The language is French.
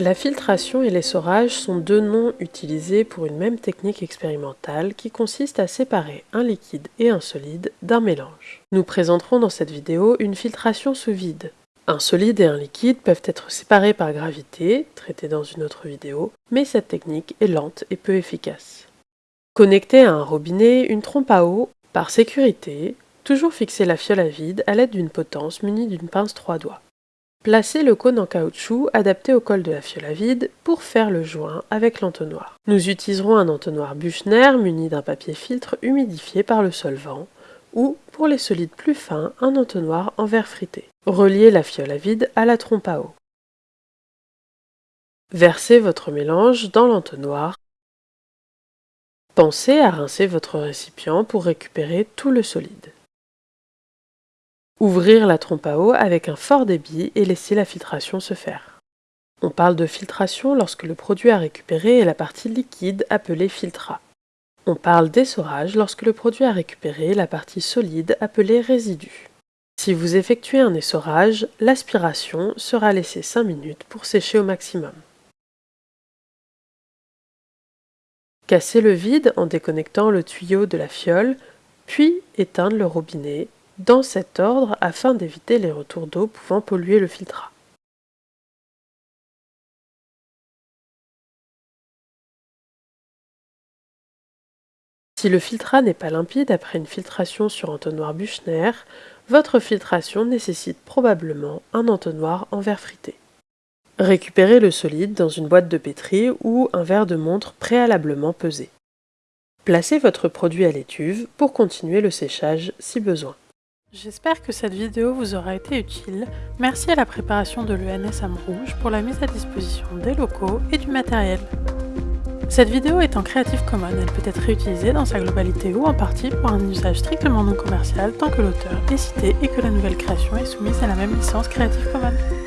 La filtration et l'essorage sont deux noms utilisés pour une même technique expérimentale qui consiste à séparer un liquide et un solide d'un mélange. Nous présenterons dans cette vidéo une filtration sous vide. Un solide et un liquide peuvent être séparés par gravité, traité dans une autre vidéo, mais cette technique est lente et peu efficace. Connecter à un robinet une trompe à eau, par sécurité, toujours fixer la fiole à vide à l'aide d'une potence munie d'une pince trois doigts. Placez le cône en caoutchouc adapté au col de la fiole à vide pour faire le joint avec l'entonnoir. Nous utiliserons un entonnoir Buchner muni d'un papier filtre humidifié par le solvant ou, pour les solides plus fins, un entonnoir en verre frité. Reliez la fiole à vide à la trompe à eau. Versez votre mélange dans l'entonnoir. Pensez à rincer votre récipient pour récupérer tout le solide. Ouvrir la trompe à eau avec un fort débit et laisser la filtration se faire. On parle de filtration lorsque le produit à récupérer est la partie liquide appelée filtrat. On parle d'essorage lorsque le produit à récupérer est la partie solide appelée résidu. Si vous effectuez un essorage, l'aspiration sera laissée 5 minutes pour sécher au maximum. Cassez le vide en déconnectant le tuyau de la fiole, puis éteindre le robinet dans cet ordre afin d'éviter les retours d'eau pouvant polluer le filtrat. Si le filtrat n'est pas limpide après une filtration sur entonnoir Buchner, votre filtration nécessite probablement un entonnoir en verre frité. Récupérez le solide dans une boîte de pétri ou un verre de montre préalablement pesé. Placez votre produit à l'étuve pour continuer le séchage si besoin. J'espère que cette vidéo vous aura été utile. Merci à la préparation de l'ENS Rouge pour la mise à disposition des locaux et du matériel. Cette vidéo est en Creative Commons, elle peut être réutilisée dans sa globalité ou en partie pour un usage strictement non commercial tant que l'auteur est cité et que la nouvelle création est soumise à la même licence Creative Commons.